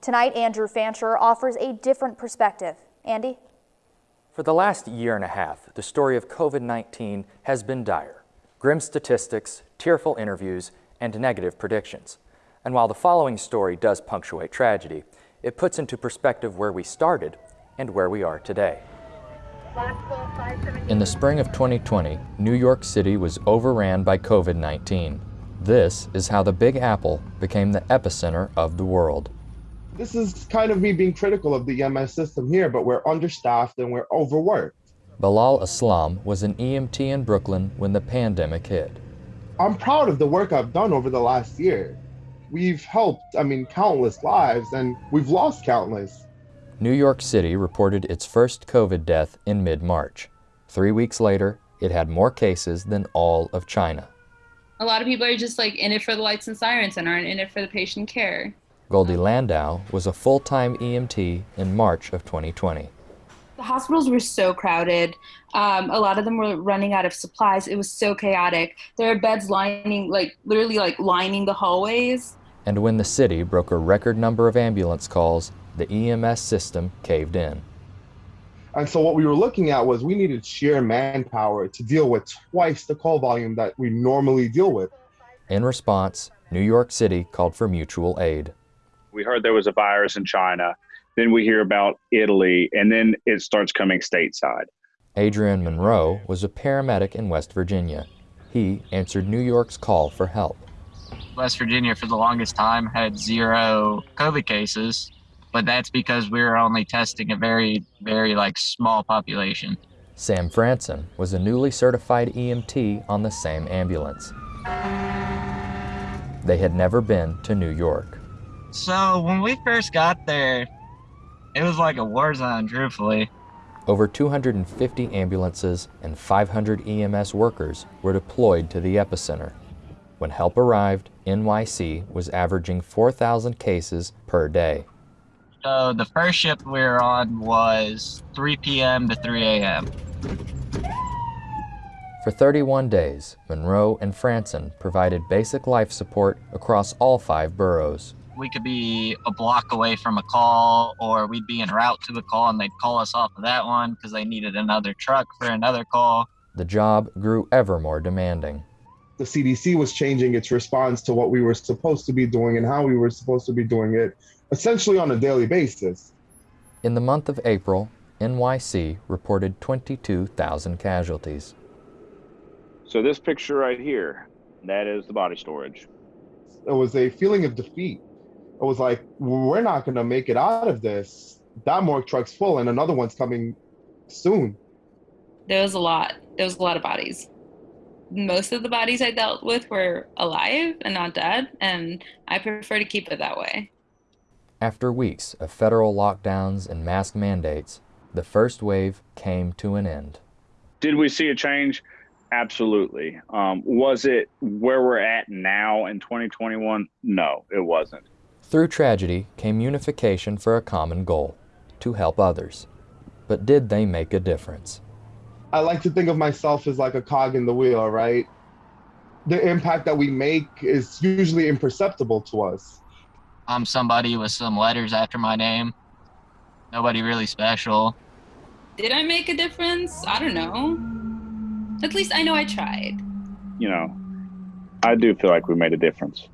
Tonight, Andrew Fancher offers a different perspective. Andy? For the last year and a half, the story of COVID-19 has been dire. Grim statistics, tearful interviews, and negative predictions. And while the following story does punctuate tragedy, it puts into perspective where we started and where we are today. In the spring of 2020, New York City was overran by COVID-19. This is how the Big Apple became the epicenter of the world. This is kind of me being critical of the EMS system here, but we're understaffed and we're overworked. Bilal Islam was an EMT in Brooklyn when the pandemic hit. I'm proud of the work I've done over the last year. We've helped, I mean, countless lives, and we've lost countless. New York City reported its first COVID death in mid-March. Three weeks later, it had more cases than all of China. A lot of people are just like in it for the lights and sirens and aren't in it for the patient care. Goldie Landau was a full-time EMT in March of 2020. The hospitals were so crowded. Um, a lot of them were running out of supplies. It was so chaotic. There are beds lining, like literally like lining the hallways. And when the city broke a record number of ambulance calls, the EMS system caved in. And so what we were looking at was we needed sheer manpower to deal with twice the call volume that we normally deal with. In response, New York City called for mutual aid. We heard there was a virus in China then we hear about Italy, and then it starts coming stateside. Adrian Monroe was a paramedic in West Virginia. He answered New York's call for help. West Virginia, for the longest time, had zero COVID cases, but that's because we were only testing a very, very like small population. Sam Franson was a newly certified EMT on the same ambulance. They had never been to New York. So when we first got there, it was like a war zone, truthfully. Over 250 ambulances and 500 EMS workers were deployed to the epicenter. When help arrived, NYC was averaging 4,000 cases per day. So the first shift we were on was 3 p.m. to 3 a.m. For 31 days, Monroe and Franson provided basic life support across all five boroughs we could be a block away from a call or we'd be en route to the call and they'd call us off of that one because they needed another truck for another call. The job grew ever more demanding. The CDC was changing its response to what we were supposed to be doing and how we were supposed to be doing it, essentially on a daily basis. In the month of April, NYC reported 22,000 casualties. So this picture right here, that is the body storage. It was a feeling of defeat I was like, we're not going to make it out of this. That morgue truck's full and another one's coming soon. There was a lot. There was a lot of bodies. Most of the bodies I dealt with were alive and not dead, and I prefer to keep it that way. After weeks of federal lockdowns and mask mandates, the first wave came to an end. Did we see a change? Absolutely. Um, was it where we're at now in 2021? No, it wasn't. Through tragedy came unification for a common goal, to help others. But did they make a difference? I like to think of myself as like a cog in the wheel, right? The impact that we make is usually imperceptible to us. I'm somebody with some letters after my name. Nobody really special. Did I make a difference? I don't know. At least I know I tried. You know, I do feel like we made a difference.